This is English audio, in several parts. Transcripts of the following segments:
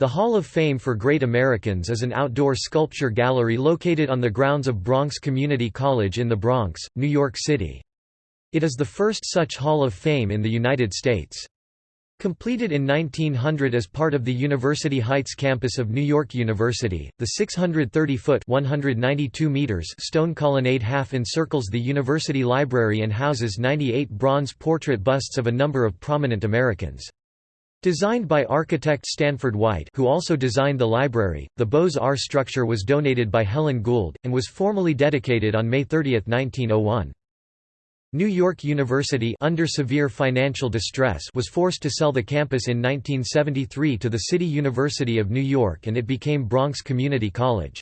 The Hall of Fame for Great Americans is an outdoor sculpture gallery located on the grounds of Bronx Community College in the Bronx, New York City. It is the first such Hall of Fame in the United States. Completed in 1900 as part of the University Heights campus of New York University, the 630-foot (192 meters) stone colonnade half encircles the university library and houses 98 bronze portrait busts of a number of prominent Americans. Designed by architect Stanford White who also designed the library, the Beaux-Arts structure was donated by Helen Gould, and was formally dedicated on May 30, 1901. New York University under severe financial distress was forced to sell the campus in 1973 to the City University of New York and it became Bronx Community College.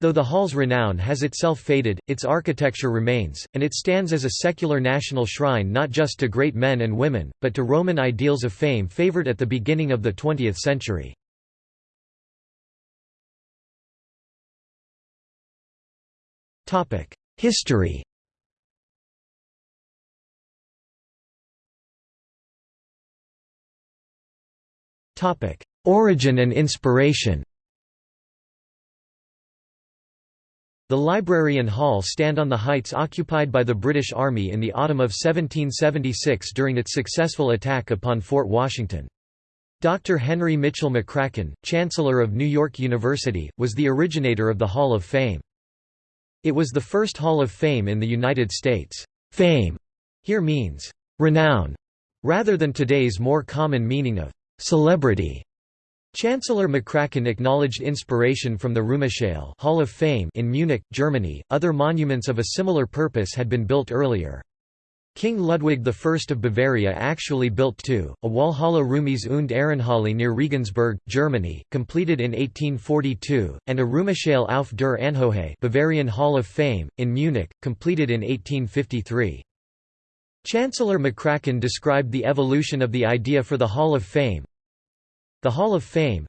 Though the hall's renown has itself faded, its architecture remains, and it stands as a secular national shrine not just to great men and women, but to Roman ideals of fame favored at the beginning of the 20th century. History Origin and inspiration The library and hall stand on the heights occupied by the British Army in the autumn of 1776 during its successful attack upon Fort Washington. Dr. Henry Mitchell McCracken, Chancellor of New York University, was the originator of the Hall of Fame. It was the first Hall of Fame in the United States. Fame here means renown, rather than today's more common meaning of celebrity. Chancellor McCracken acknowledged inspiration from the Ruhmeshalle Hall of Fame in Munich, Germany. Other monuments of a similar purpose had been built earlier. King Ludwig I of Bavaria actually built two, a Walhalla Ruhmes und Ehrenhalle near Regensburg, Germany, completed in 1842, and a Ruhmeshalle auf der Anhohe Bavarian Hall of Fame, in Munich, completed in 1853. Chancellor McCracken described the evolution of the idea for the Hall of Fame, the Hall of Fame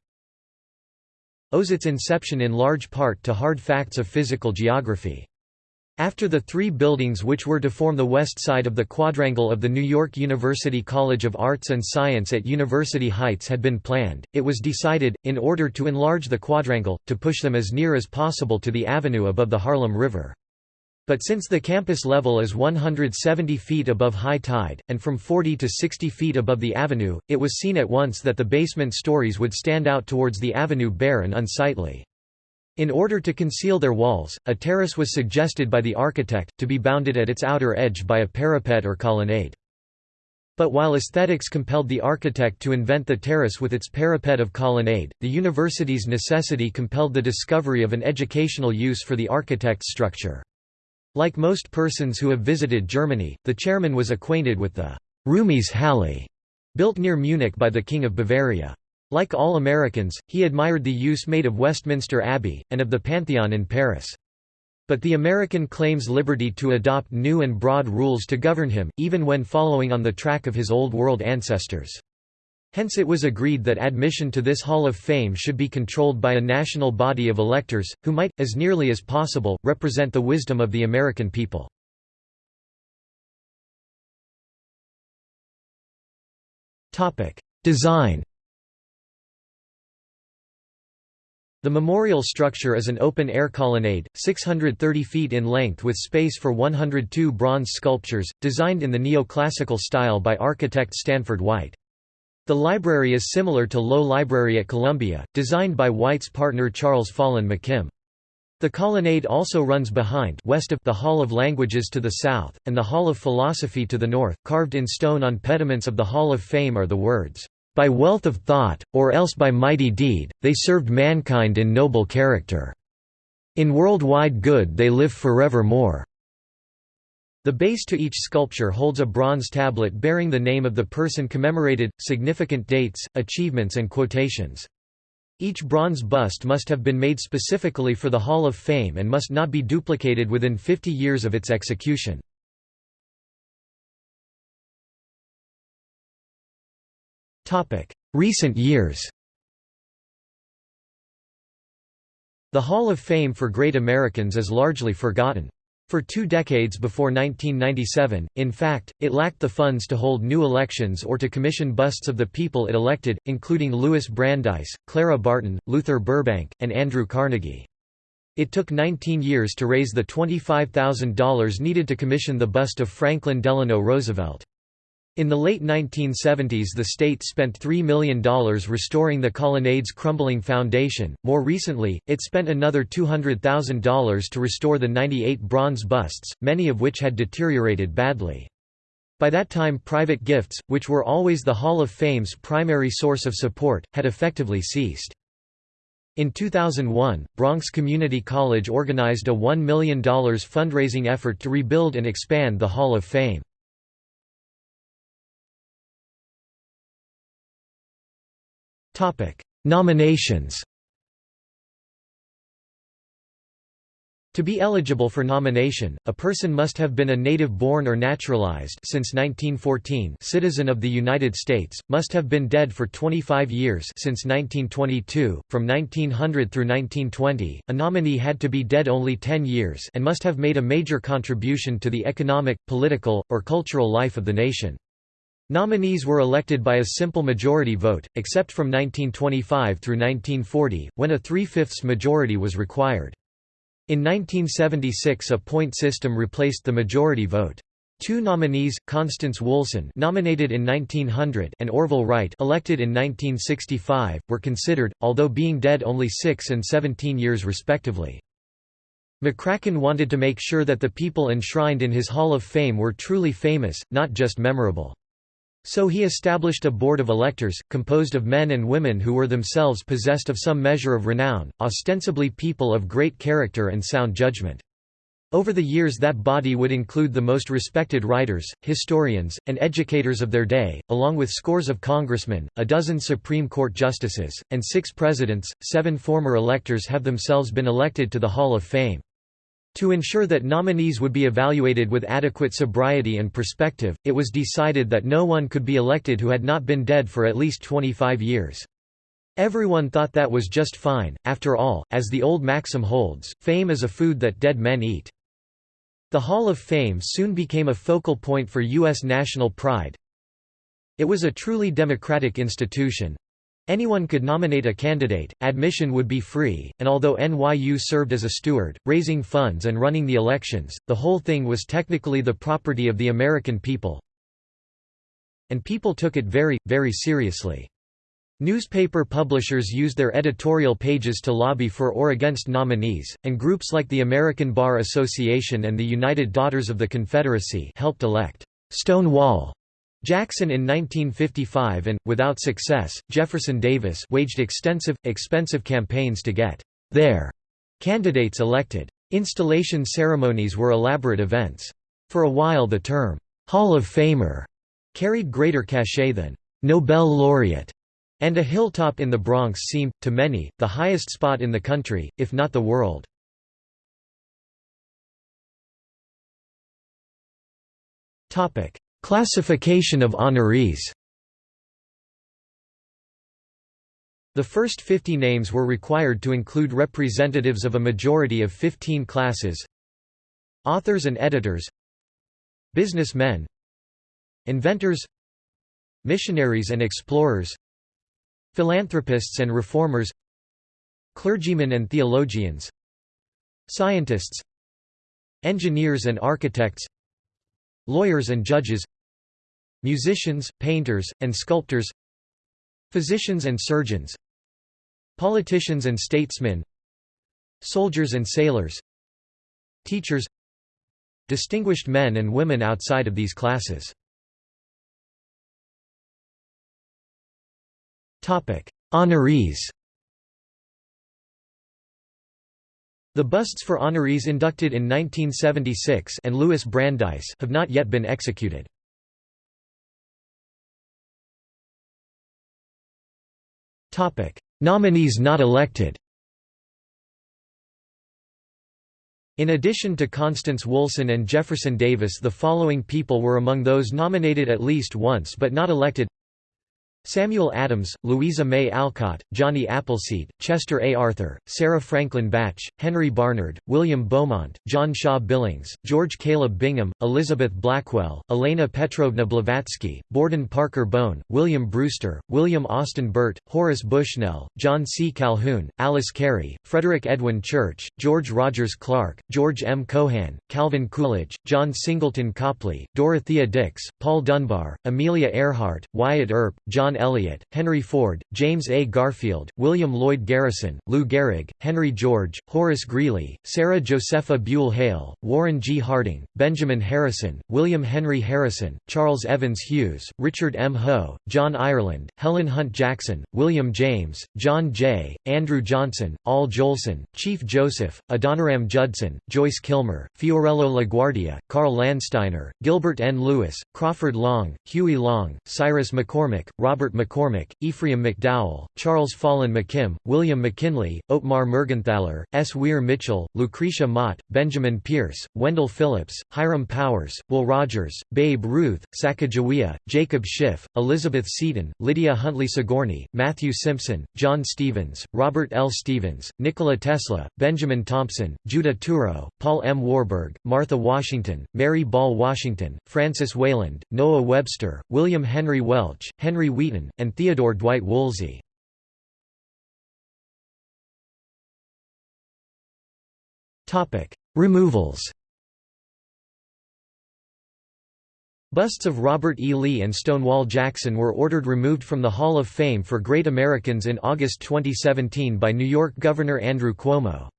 owes its inception in large part to hard facts of physical geography. After the three buildings which were to form the west side of the quadrangle of the New York University College of Arts and Science at University Heights had been planned, it was decided, in order to enlarge the quadrangle, to push them as near as possible to the avenue above the Harlem River. But since the campus level is 170 feet above high tide, and from 40 to 60 feet above the avenue, it was seen at once that the basement stories would stand out towards the avenue bare and unsightly. In order to conceal their walls, a terrace was suggested by the architect, to be bounded at its outer edge by a parapet or colonnade. But while aesthetics compelled the architect to invent the terrace with its parapet of colonnade, the university's necessity compelled the discovery of an educational use for the architect's structure. Like most persons who have visited Germany, the chairman was acquainted with the Ruhmes Halle, built near Munich by the King of Bavaria. Like all Americans, he admired the use made of Westminster Abbey, and of the Pantheon in Paris. But the American claims liberty to adopt new and broad rules to govern him, even when following on the track of his Old World ancestors. Hence it was agreed that admission to this Hall of Fame should be controlled by a national body of electors, who might, as nearly as possible, represent the wisdom of the American people. Design The memorial structure is an open-air colonnade, 630 feet in length with space for 102 bronze sculptures, designed in the neoclassical style by architect Stanford White. The library is similar to Low Library at Columbia, designed by White's partner Charles Follen McKim. The colonnade also runs behind west of the Hall of Languages to the south, and the Hall of Philosophy to the north. Carved in stone on pediments of the Hall of Fame are the words, "...by wealth of thought, or else by mighty deed, they served mankind in noble character. In world-wide good they live forevermore." The base to each sculpture holds a bronze tablet bearing the name of the person commemorated, significant dates, achievements and quotations. Each bronze bust must have been made specifically for the Hall of Fame and must not be duplicated within 50 years of its execution. Recent years The Hall of Fame for Great Americans is largely forgotten. For two decades before 1997, in fact, it lacked the funds to hold new elections or to commission busts of the people it elected, including Louis Brandeis, Clara Barton, Luther Burbank, and Andrew Carnegie. It took 19 years to raise the $25,000 needed to commission the bust of Franklin Delano Roosevelt. In the late 1970s the state spent $3 million restoring the colonnade's crumbling foundation. More recently, it spent another $200,000 to restore the 98 bronze busts, many of which had deteriorated badly. By that time private gifts, which were always the Hall of Fame's primary source of support, had effectively ceased. In 2001, Bronx Community College organized a $1 million fundraising effort to rebuild and expand the Hall of Fame. Nominations To be eligible for nomination, a person must have been a native-born or naturalized since 1914 citizen of the United States, must have been dead for 25 years since 1922, from 1900 through 1920, a nominee had to be dead only 10 years and must have made a major contribution to the economic, political, or cultural life of the nation. Nominees were elected by a simple majority vote, except from 1925 through 1940, when a three-fifths majority was required. In 1976 a point system replaced the majority vote. Two nominees, Constance Woolson nominated in 1900 and Orville Wright elected in 1965, were considered, although being dead only 6 and 17 years respectively. McCracken wanted to make sure that the people enshrined in his Hall of Fame were truly famous, not just memorable. So he established a board of electors, composed of men and women who were themselves possessed of some measure of renown, ostensibly people of great character and sound judgment. Over the years that body would include the most respected writers, historians, and educators of their day, along with scores of congressmen, a dozen Supreme Court justices, and six presidents. Seven former electors have themselves been elected to the Hall of Fame. To ensure that nominees would be evaluated with adequate sobriety and perspective, it was decided that no one could be elected who had not been dead for at least 25 years. Everyone thought that was just fine, after all, as the old maxim holds, fame is a food that dead men eat. The Hall of Fame soon became a focal point for U.S. national pride. It was a truly democratic institution, Anyone could nominate a candidate, admission would be free, and although NYU served as a steward, raising funds and running the elections, the whole thing was technically the property of the American people. And people took it very, very seriously. Newspaper publishers used their editorial pages to lobby for or against nominees, and groups like the American Bar Association and the United Daughters of the Confederacy helped elect Stonewall Jackson in 1955 and, without success, Jefferson Davis waged extensive, expensive campaigns to get their candidates elected. Installation ceremonies were elaborate events. For a while the term, Hall of Famer, carried greater cachet than Nobel laureate, and a hilltop in the Bronx seemed, to many, the highest spot in the country, if not the world. Classification of honorees. The first 50 names were required to include representatives of a majority of 15 classes. Authors and editors. Businessmen. Inventors. Missionaries and explorers. Philanthropists and reformers. Clergymen and theologians. Scientists. Engineers and architects. Lawyers and judges musicians, painters, and sculptors physicians and surgeons politicians and statesmen soldiers and sailors teachers distinguished men and women outside of these classes topic Honorees The busts for honorees inducted in 1976 and Louis Brandeis have not yet been executed. Nominees not elected. In addition to Constance Woolson and Jefferson Davis the following people were among those nominated at least once but not elected Samuel Adams, Louisa May Alcott, Johnny Appleseed, Chester A. Arthur, Sarah Franklin Bache, Henry Barnard, William Beaumont, John Shaw Billings, George Caleb Bingham, Elizabeth Blackwell, Elena Petrovna Blavatsky, Borden Parker Bowne, William Brewster, William Austin Burt, Horace Bushnell, John C. Calhoun, Alice Cary, Frederick Edwin Church, George Rogers Clark, George M. Cohan, Calvin Coolidge, John Singleton Copley, Dorothea Dix, Paul Dunbar, Amelia Earhart, Wyatt Earp, John Eliot, Henry Ford, James A. Garfield, William Lloyd Garrison, Lou Gehrig, Henry George, Horace Greeley, Sarah Josepha Buell Hale, Warren G. Harding, Benjamin Harrison, William Henry Harrison, Charles Evans Hughes, Richard M. Hoe, John Ireland, Helen Hunt Jackson, William James, John Jay, Andrew Johnson, Al Jolson, Chief Joseph, Adoniram Judson, Joyce Kilmer, Fiorello LaGuardia, Carl Landsteiner, Gilbert N. Lewis, Crawford Long, Huey Long, Cyrus McCormick, Robert McCormick, Ephraim McDowell, Charles Follen McKim, William McKinley, Ottmar Mergenthaler, S. Weir Mitchell, Lucretia Mott, Benjamin Pierce, Wendell Phillips, Hiram Powers, Will Rogers, Babe Ruth, Sacagawea, Jacob Schiff, Elizabeth Seton, Lydia Huntley Sigourney, Matthew Simpson, John Stevens, Robert L. Stevens, Nikola Tesla, Benjamin Thompson, Judah Touro, Paul M. Warburg, Martha Washington, Mary Ball Washington, Francis Wayland, Noah Webster, William Henry Welch, Henry Wheaton, and Theodore Dwight Woolsey. Removals Busts of Robert E. Lee and Stonewall Jackson were ordered removed from the Hall of Fame for Great Americans in August 2017 by New York Governor Andrew Cuomo.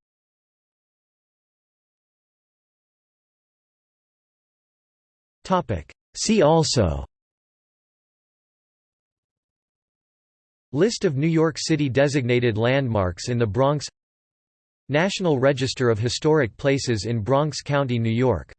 See also List of New York City designated landmarks in the Bronx. National Register of Historic Places in Bronx County, New York